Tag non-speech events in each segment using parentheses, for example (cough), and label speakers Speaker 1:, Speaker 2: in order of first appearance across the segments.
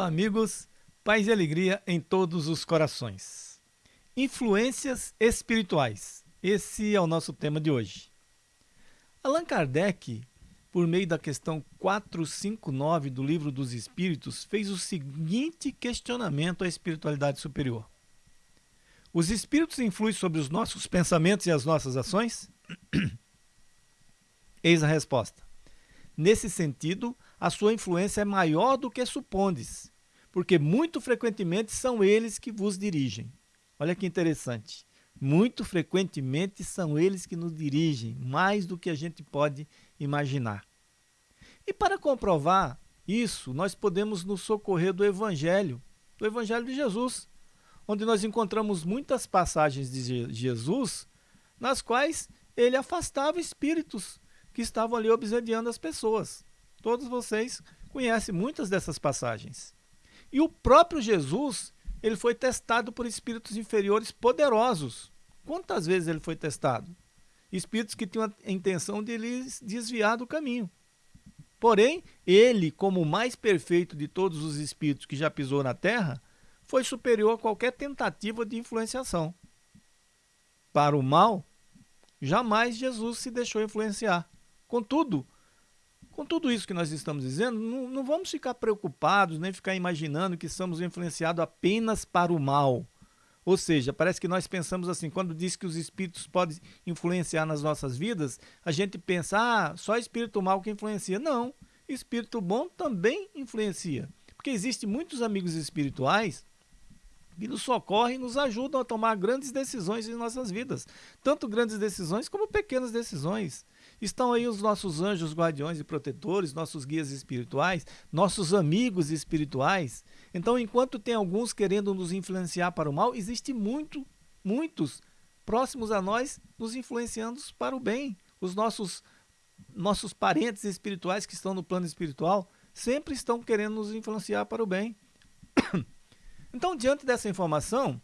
Speaker 1: Olá, amigos. Paz e alegria em todos os corações. Influências espirituais. Esse é o nosso tema de hoje. Allan Kardec, por meio da questão 459 do Livro dos Espíritos, fez o seguinte questionamento à espiritualidade superior: Os espíritos influem sobre os nossos pensamentos e as nossas ações? (coughs) Eis a resposta. Nesse sentido, a sua influência é maior do que supondes, porque muito frequentemente são eles que vos dirigem. Olha que interessante. Muito frequentemente são eles que nos dirigem, mais do que a gente pode imaginar. E para comprovar isso, nós podemos nos socorrer do Evangelho, do Evangelho de Jesus, onde nós encontramos muitas passagens de Jesus nas quais ele afastava espíritos que estavam ali obsediando as pessoas. Todos vocês conhecem muitas dessas passagens. E o próprio Jesus, ele foi testado por espíritos inferiores poderosos. Quantas vezes ele foi testado? Espíritos que tinham a intenção de lhes desviar do caminho. Porém, ele, como o mais perfeito de todos os espíritos que já pisou na terra, foi superior a qualquer tentativa de influenciação. Para o mal, jamais Jesus se deixou influenciar. Contudo, com tudo isso que nós estamos dizendo, não, não vamos ficar preocupados, nem ficar imaginando que somos influenciados apenas para o mal. Ou seja, parece que nós pensamos assim, quando diz que os espíritos podem influenciar nas nossas vidas, a gente pensa, ah, só espírito mal que influencia. Não, espírito bom também influencia. Porque existem muitos amigos espirituais que nos socorrem e nos ajudam a tomar grandes decisões em nossas vidas. Tanto grandes decisões como pequenas decisões. Estão aí os nossos anjos guardiões e protetores, nossos guias espirituais, nossos amigos espirituais. Então, enquanto tem alguns querendo nos influenciar para o mal, existe muito, muitos próximos a nós nos influenciando para o bem. Os nossos nossos parentes espirituais que estão no plano espiritual sempre estão querendo nos influenciar para o bem. (coughs) Então, diante dessa informação,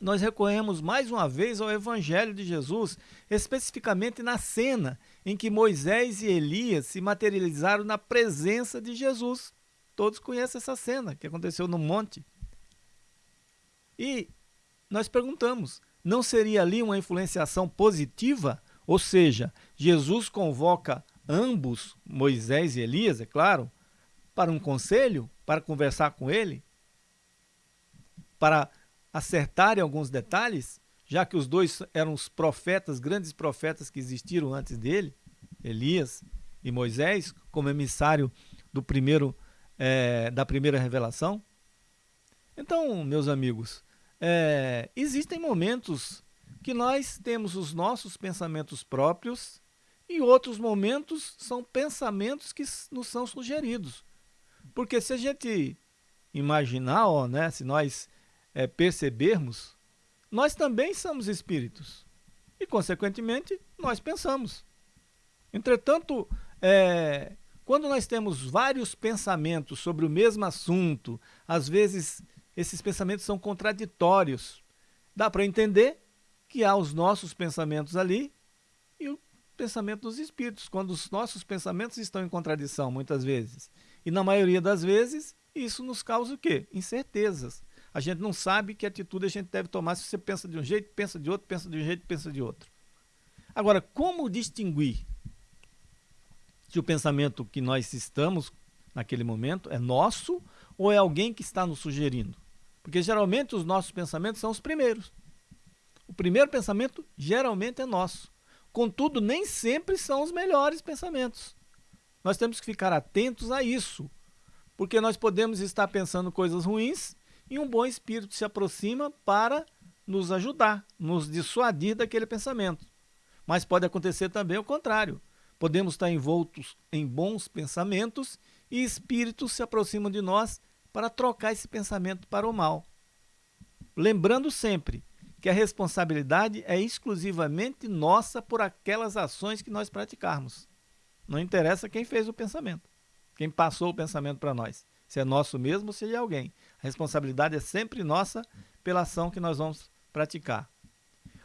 Speaker 1: nós recorremos mais uma vez ao Evangelho de Jesus, especificamente na cena em que Moisés e Elias se materializaram na presença de Jesus. Todos conhecem essa cena que aconteceu no monte. E nós perguntamos, não seria ali uma influenciação positiva? Ou seja, Jesus convoca ambos, Moisés e Elias, é claro, para um conselho, para conversar com ele, para acertarem alguns detalhes, já que os dois eram os profetas, grandes profetas que existiram antes dele, Elias e Moisés, como emissário do primeiro, é, da primeira revelação. Então, meus amigos, é, existem momentos que nós temos os nossos pensamentos próprios e outros momentos são pensamentos que nos são sugeridos. Porque se a gente imaginar, ó, né, se nós é, percebermos, nós também somos espíritos. E, consequentemente, nós pensamos. Entretanto, é, quando nós temos vários pensamentos sobre o mesmo assunto, às vezes esses pensamentos são contraditórios. Dá para entender que há os nossos pensamentos ali e o pensamento dos espíritos, quando os nossos pensamentos estão em contradição, muitas vezes. E na maioria das vezes, isso nos causa o quê? Incertezas a gente não sabe que atitude a gente deve tomar se você pensa de um jeito, pensa de outro, pensa de um jeito, pensa de outro. Agora, como distinguir se o pensamento que nós estamos naquele momento é nosso ou é alguém que está nos sugerindo? Porque geralmente os nossos pensamentos são os primeiros. O primeiro pensamento geralmente é nosso. Contudo, nem sempre são os melhores pensamentos. Nós temos que ficar atentos a isso, porque nós podemos estar pensando coisas ruins e um bom espírito se aproxima para nos ajudar, nos dissuadir daquele pensamento. Mas pode acontecer também o contrário. Podemos estar envoltos em bons pensamentos e espíritos se aproximam de nós para trocar esse pensamento para o mal. Lembrando sempre que a responsabilidade é exclusivamente nossa por aquelas ações que nós praticarmos. Não interessa quem fez o pensamento, quem passou o pensamento para nós se é nosso mesmo ou se é de alguém. Responsabilidade é sempre nossa pela ação que nós vamos praticar.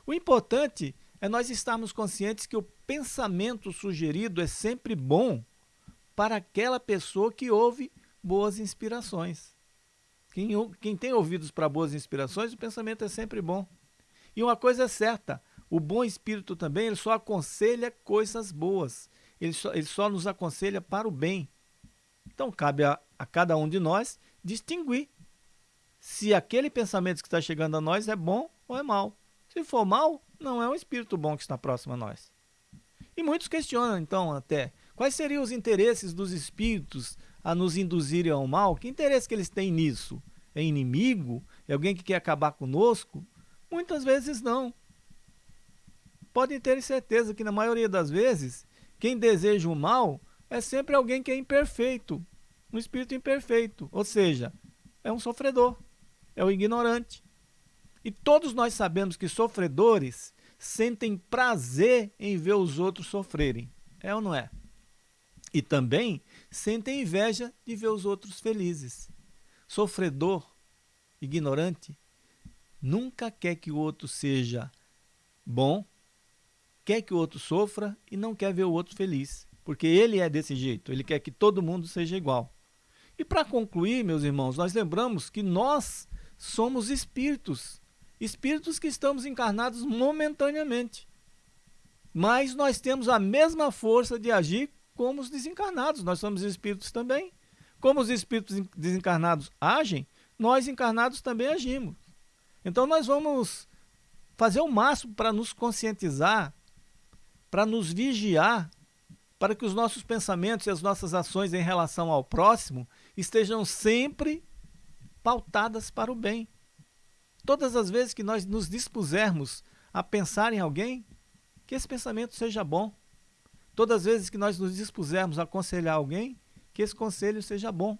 Speaker 1: O importante é nós estarmos conscientes que o pensamento sugerido é sempre bom para aquela pessoa que ouve boas inspirações. Quem, quem tem ouvidos para boas inspirações, o pensamento é sempre bom. E uma coisa é certa, o bom espírito também, ele só aconselha coisas boas. Ele só, ele só nos aconselha para o bem. Então, cabe a, a cada um de nós distinguir se aquele pensamento que está chegando a nós é bom ou é mal. Se for mal, não é um espírito bom que está próximo a nós. E muitos questionam, então, até, quais seriam os interesses dos espíritos a nos induzirem ao mal? Que interesse que eles têm nisso? É inimigo? É alguém que quer acabar conosco? Muitas vezes não. Podem ter certeza que, na maioria das vezes, quem deseja o mal é sempre alguém que é imperfeito, um espírito imperfeito, ou seja, é um sofredor, é o ignorante. E todos nós sabemos que sofredores sentem prazer em ver os outros sofrerem. É ou não é? E também sentem inveja de ver os outros felizes. Sofredor, ignorante, nunca quer que o outro seja bom, quer que o outro sofra e não quer ver o outro feliz. Porque ele é desse jeito, ele quer que todo mundo seja igual. E para concluir, meus irmãos, nós lembramos que nós somos espíritos espíritos que estamos encarnados momentaneamente. Mas nós temos a mesma força de agir como os desencarnados. Nós somos espíritos também. Como os espíritos desencarnados agem, nós encarnados também agimos. Então nós vamos fazer o máximo para nos conscientizar, para nos vigiar, para que os nossos pensamentos e as nossas ações em relação ao próximo estejam sempre pautadas para o bem. Todas as vezes que nós nos dispusermos a pensar em alguém, que esse pensamento seja bom. Todas as vezes que nós nos dispusermos a aconselhar alguém, que esse conselho seja bom.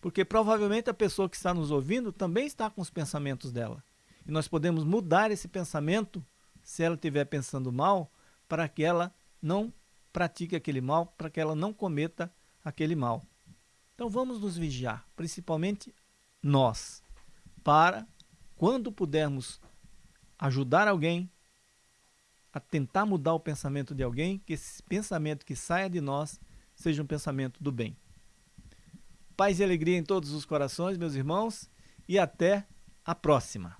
Speaker 1: Porque provavelmente a pessoa que está nos ouvindo também está com os pensamentos dela. E nós podemos mudar esse pensamento, se ela estiver pensando mal, para que ela não pratique aquele mal, para que ela não cometa aquele mal. Então vamos nos vigiar, principalmente nós, para quando pudermos ajudar alguém a tentar mudar o pensamento de alguém, que esse pensamento que saia de nós seja um pensamento do bem. Paz e alegria em todos os corações, meus irmãos, e até a próxima.